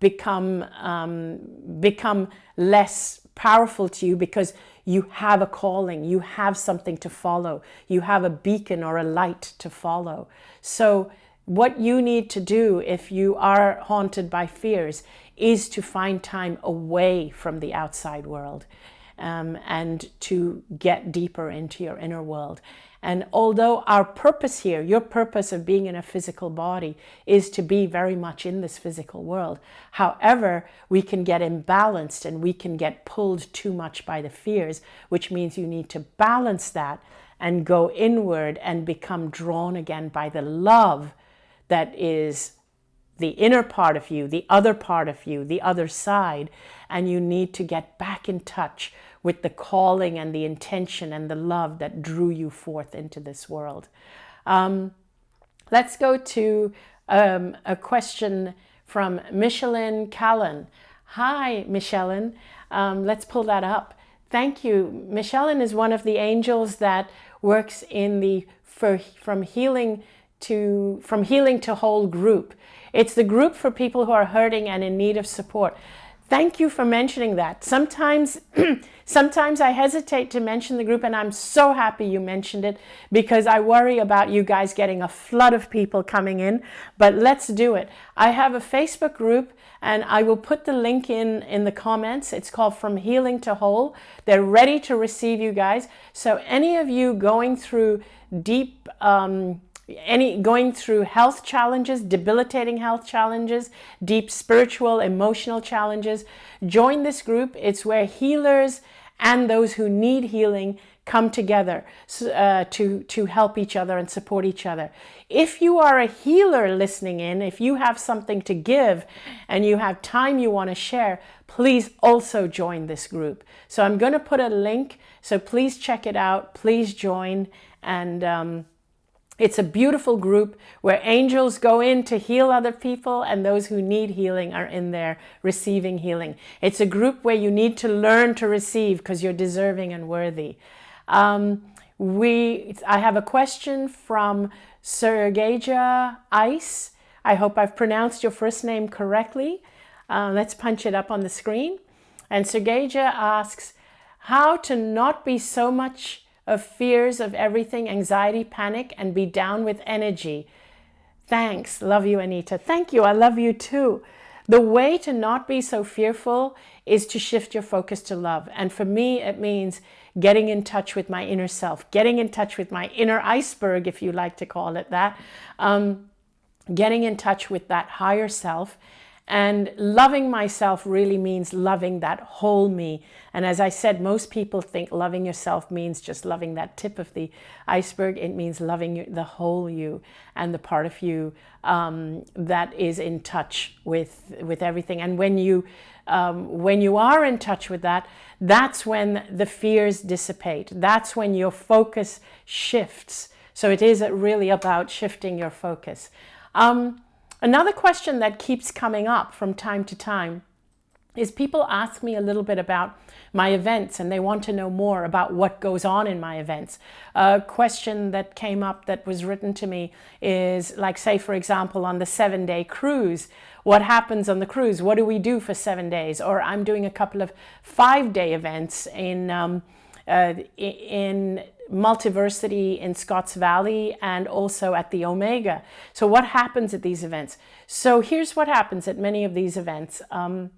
Speaker 1: become, um, become less powerful to you because you have a calling, you have something to follow, you have a beacon or a light to follow. So what you need to do if you are haunted by fears is to find time away from the outside world um, and to get deeper into your inner world. And although our purpose here, your purpose of being in a physical body is to be very much in this physical world. However, we can get imbalanced and we can get pulled too much by the fears, which means you need to balance that and go inward and become drawn again by the love that is the inner part of you, the other part of you, the other side, and you need to get back in touch with the calling and the intention and the love that drew you forth into this world. Um, let's go to um, a question from Michelin Callan. Hi, Michelin. Um, let's pull that up. Thank you. Michelin is one of the angels that works in the for, from healing to from healing to whole group. It's the group for people who are hurting and in need of support. Thank you for mentioning that. Sometimes, sometimes I hesitate to mention the group and I'm so happy you mentioned it because I worry about you guys getting a flood of people coming in, but let's do it. I have a Facebook group and I will put the link in in the comments. It's called From Healing to Whole. They're ready to receive you guys. So any of you going through deep, um, any going through health challenges, debilitating health challenges, deep spiritual, emotional challenges, join this group. It's where healers and those who need healing come together uh, to, to help each other and support each other. If you are a healer listening in, if you have something to give and you have time you want to share, please also join this group. So I'm going to put a link, so please check it out, please join and um, it's a beautiful group where angels go in to heal other people and those who need healing are in there receiving healing. It's a group where you need to learn to receive because you're deserving and worthy. Um, we, I have a question from Sergeja Ice. I hope I've pronounced your first name correctly. Uh, let's punch it up on the screen. And Sergeja asks, how to not be so much of fears of everything, anxiety, panic, and be down with energy. Thanks. Love you, Anita. Thank you. I love you too. The way to not be so fearful is to shift your focus to love. And for me, it means getting in touch with my inner self, getting in touch with my inner iceberg, if you like to call it that, um, getting in touch with that higher self and loving myself really means loving that whole me. And as I said, most people think loving yourself means just loving that tip of the iceberg. It means loving the whole you and the part of you um, that is in touch with, with everything. And when you, um, when you are in touch with that, that's when the fears dissipate. That's when your focus shifts. So it is really about shifting your focus. Um, Another question that keeps coming up from time to time is people ask me a little bit about my events and they want to know more about what goes on in my events. A question that came up that was written to me is like, say, for example, on the seven day cruise, what happens on the cruise? What do we do for seven days? Or I'm doing a couple of five day events in, um, uh, in Multiversity in Scotts Valley and also at the Omega. So what happens at these events? So here's what happens at many of these events. Um,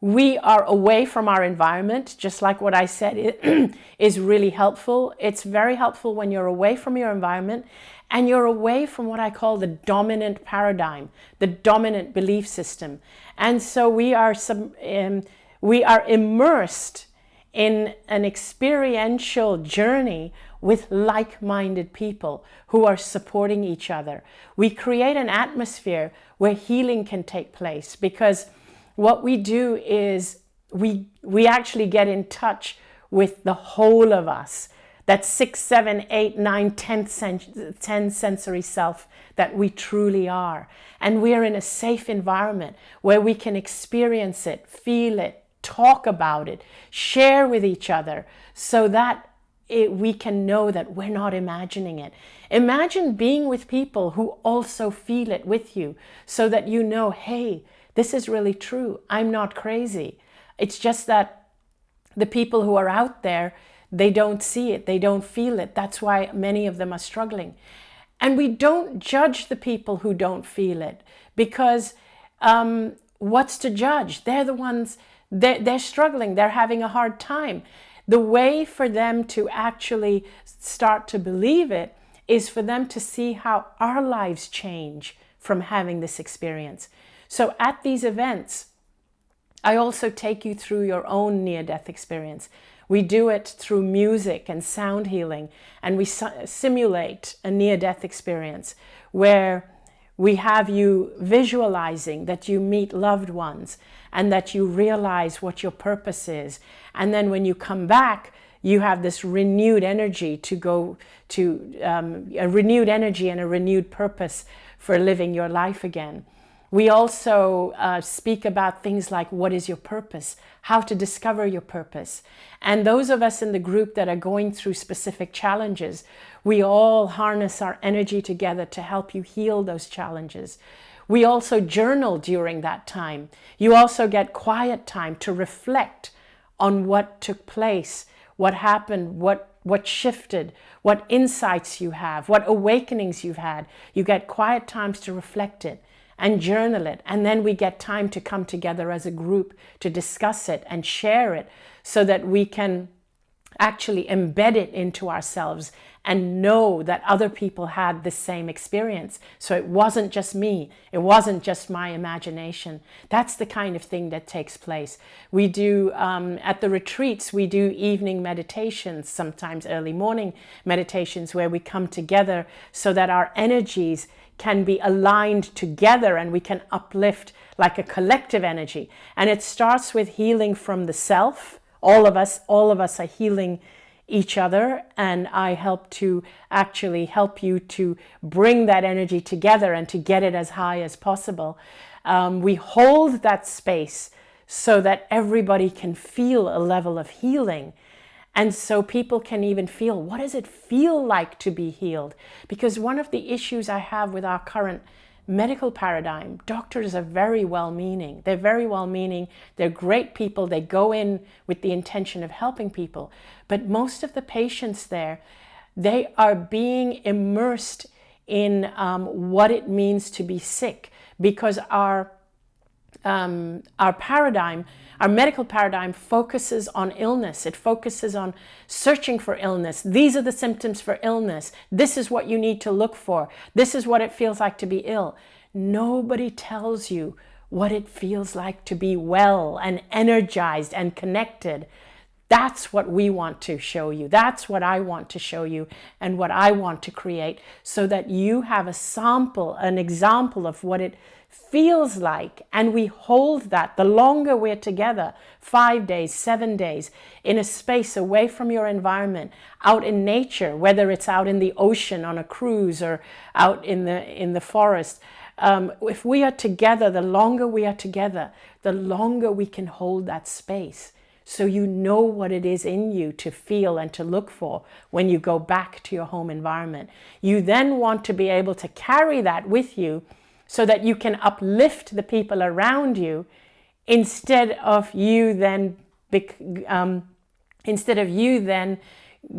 Speaker 1: we are away from our environment, just like what I said it is really helpful. It's very helpful when you're away from your environment and you're away from what I call the dominant paradigm, the dominant belief system. And so we are, some, um, we are immersed in an experiential journey with like-minded people who are supporting each other. We create an atmosphere where healing can take place because what we do is we, we actually get in touch with the whole of us, that six, seven, eight, nine, ten, sen ten sensory self that we truly are. And we're in a safe environment where we can experience it, feel it, talk about it, share with each other so that it, we can know that we're not imagining it. Imagine being with people who also feel it with you so that you know, hey, this is really true. I'm not crazy. It's just that the people who are out there, they don't see it. They don't feel it. That's why many of them are struggling. And we don't judge the people who don't feel it because um, what's to judge? They're the ones, they're, they're struggling. They're having a hard time. The way for them to actually start to believe it is for them to see how our lives change from having this experience. So at these events, I also take you through your own near-death experience. We do it through music and sound healing, and we simulate a near-death experience where we have you visualizing that you meet loved ones and that you realize what your purpose is. And then when you come back, you have this renewed energy to go to um, a renewed energy and a renewed purpose for living your life again. We also uh, speak about things like what is your purpose, how to discover your purpose. And those of us in the group that are going through specific challenges, we all harness our energy together to help you heal those challenges. We also journal during that time. You also get quiet time to reflect on what took place, what happened, what, what shifted, what insights you have, what awakenings you've had. You get quiet times to reflect it and journal it. And then we get time to come together as a group to discuss it and share it so that we can actually embed it into ourselves and know that other people had the same experience. So it wasn't just me. It wasn't just my imagination. That's the kind of thing that takes place. We do, um, at the retreats, we do evening meditations, sometimes early morning meditations where we come together so that our energies can be aligned together and we can uplift like a collective energy. And it starts with healing from the self. All of us, all of us are healing each other and I help to actually help you to bring that energy together and to get it as high as possible. Um, we hold that space so that everybody can feel a level of healing and so people can even feel, what does it feel like to be healed? Because one of the issues I have with our current medical paradigm, doctors are very well-meaning. They're very well-meaning. They're great people. They go in with the intention of helping people. But most of the patients there, they are being immersed in um, what it means to be sick because our, um, our paradigm our medical paradigm focuses on illness. It focuses on searching for illness. These are the symptoms for illness. This is what you need to look for. This is what it feels like to be ill. Nobody tells you what it feels like to be well and energized and connected. That's what we want to show you. That's what I want to show you and what I want to create so that you have a sample, an example of what it feels like and we hold that the longer we're together five days seven days in a space away from your environment out in nature whether it's out in the ocean on a cruise or out in the in the forest um, if we are together, the longer we are together, the longer we can hold that space. So you know what it is in you to feel and to look for when you go back to your home environment. You then want to be able to carry that with you so that you can uplift the people around you instead of you then um, instead of you then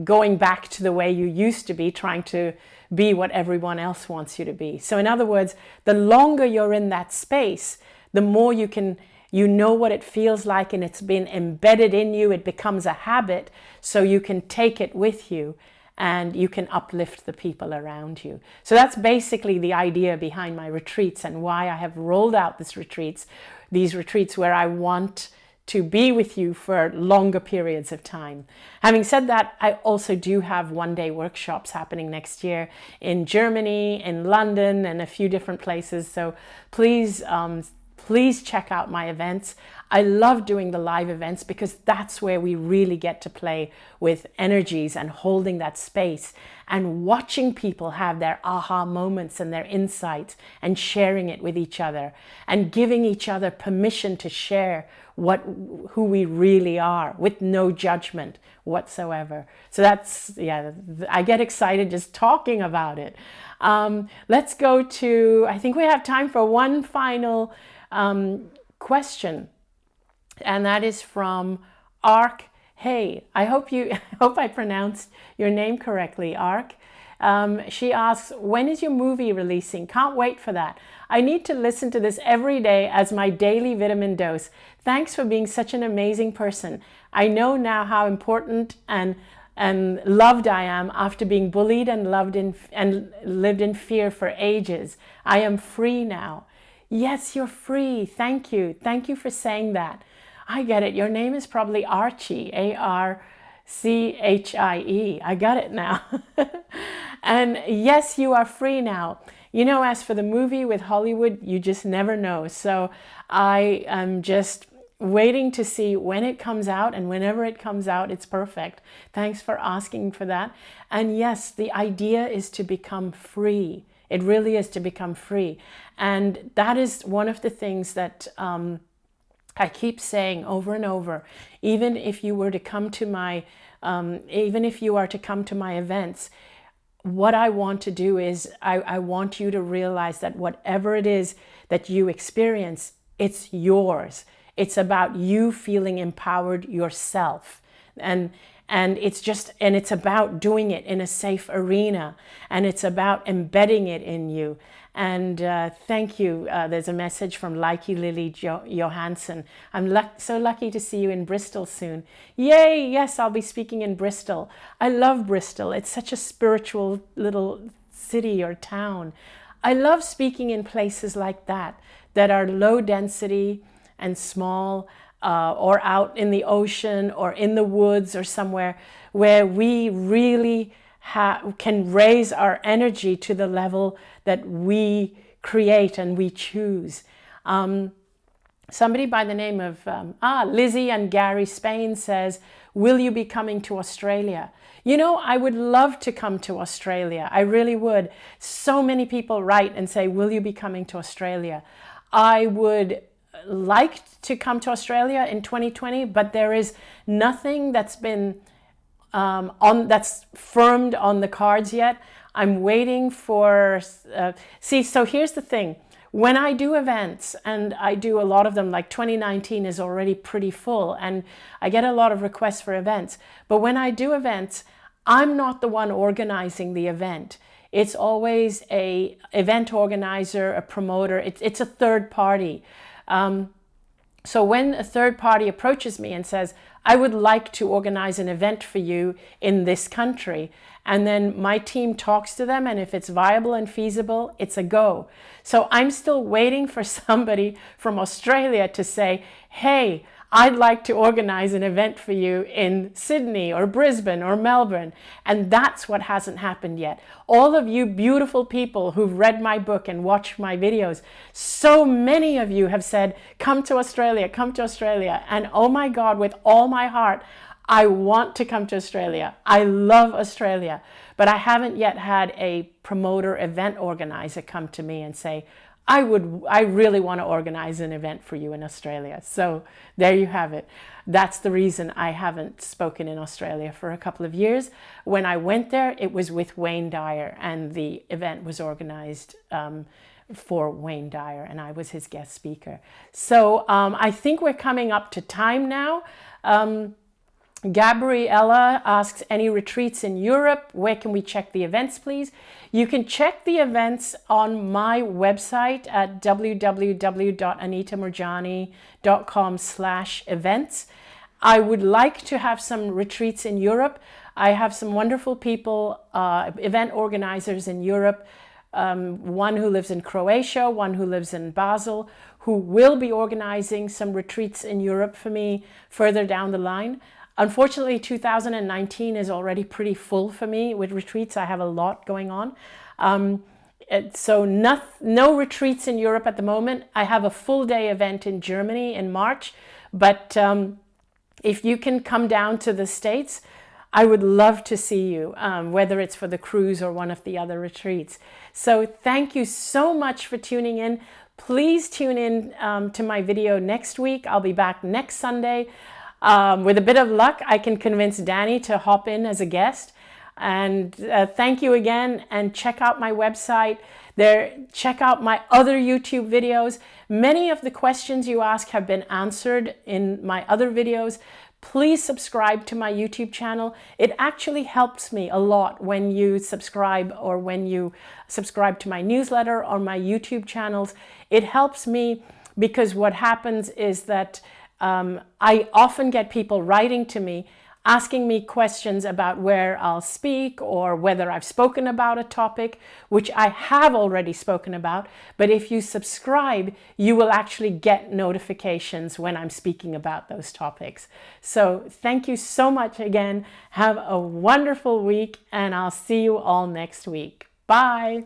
Speaker 1: going back to the way you used to be trying to be what everyone else wants you to be. So in other words, the longer you're in that space, the more you can, you know what it feels like and it's been embedded in you. It becomes a habit so you can take it with you and you can uplift the people around you. So that's basically the idea behind my retreats and why I have rolled out these retreats, these retreats where I want to be with you for longer periods of time. Having said that, I also do have one-day workshops happening next year in Germany, in London, and a few different places. So please, um, please check out my events. I love doing the live events because that's where we really get to play with energies and holding that space and watching people have their aha moments and their insights and sharing it with each other and giving each other permission to share what who we really are with no judgment whatsoever. So that's, yeah, I get excited just talking about it. Um, let's go to, I think we have time for one final um, question. And that is from Ark Hey. I hope you, I hope I pronounced your name correctly, Ark. Um, she asks, when is your movie releasing? Can't wait for that. I need to listen to this every day as my daily vitamin dose. Thanks for being such an amazing person. I know now how important and and loved I am after being bullied and loved in and lived in fear for ages. I am free now. Yes, you're free. Thank you. Thank you for saying that. I get it. Your name is probably Archie, A-R-C-H-I-E. I got it now. and yes, you are free now. You know, as for the movie with Hollywood, you just never know. So I am just waiting to see when it comes out and whenever it comes out, it's perfect. Thanks for asking for that. And yes, the idea is to become free. It really is to become free. And that is one of the things that um, I keep saying over and over, even if you were to come to my, um, even if you are to come to my events, what I want to do is I, I want you to realize that whatever it is that you experience, it's yours. It's about you feeling empowered yourself. And, and it's just, and it's about doing it in a safe arena. And it's about embedding it in you. And uh, thank you. Uh, there's a message from Likey Lily jo Johansson. I'm luck so lucky to see you in Bristol soon. Yay! Yes, I'll be speaking in Bristol. I love Bristol. It's such a spiritual little city or town. I love speaking in places like that, that are low density and small, uh, or out in the ocean or in the woods or somewhere where we really can raise our energy to the level that we create and we choose. Um, somebody by the name of, um, ah, Lizzie and Gary Spain says, will you be coming to Australia? You know, I would love to come to Australia. I really would. So many people write and say, will you be coming to Australia? I would like to come to Australia in 2020, but there is nothing that's been um, on that's firmed on the cards yet. I'm waiting for, uh, see, so here's the thing. When I do events, and I do a lot of them, like 2019 is already pretty full, and I get a lot of requests for events. But when I do events, I'm not the one organizing the event. It's always a event organizer, a promoter. It's, it's a third party. Um, so when a third party approaches me and says, I would like to organize an event for you in this country, and then my team talks to them, and if it's viable and feasible, it's a go. So I'm still waiting for somebody from Australia to say, hey, I'd like to organize an event for you in Sydney or Brisbane or Melbourne. And that's what hasn't happened yet. All of you beautiful people who've read my book and watched my videos, so many of you have said, come to Australia, come to Australia. And oh my God, with all my heart, I want to come to Australia. I love Australia, but I haven't yet had a promoter event organizer come to me and say, I would, I really want to organize an event for you in Australia. So there you have it. That's the reason I haven't spoken in Australia for a couple of years. When I went there, it was with Wayne Dyer and the event was organized um, for Wayne Dyer and I was his guest speaker. So um, I think we're coming up to time now. Um, Gabriella asks, any retreats in Europe? Where can we check the events, please? You can check the events on my website at www.anitamoorjani.com slash events. I would like to have some retreats in Europe. I have some wonderful people, uh, event organizers in Europe, um, one who lives in Croatia, one who lives in Basel, who will be organizing some retreats in Europe for me further down the line. Unfortunately, 2019 is already pretty full for me with retreats. I have a lot going on. Um, so no, no retreats in Europe at the moment. I have a full day event in Germany in March, but um, if you can come down to the States, I would love to see you, um, whether it's for the cruise or one of the other retreats. So thank you so much for tuning in. Please tune in um, to my video next week. I'll be back next Sunday. Um, with a bit of luck, I can convince Danny to hop in as a guest. And uh, thank you again and check out my website. There, check out my other YouTube videos. Many of the questions you ask have been answered in my other videos. Please subscribe to my YouTube channel. It actually helps me a lot when you subscribe or when you subscribe to my newsletter or my YouTube channels. It helps me because what happens is that um, I often get people writing to me asking me questions about where I'll speak or whether I've spoken about a topic, which I have already spoken about. But if you subscribe, you will actually get notifications when I'm speaking about those topics. So thank you so much again. Have a wonderful week and I'll see you all next week. Bye.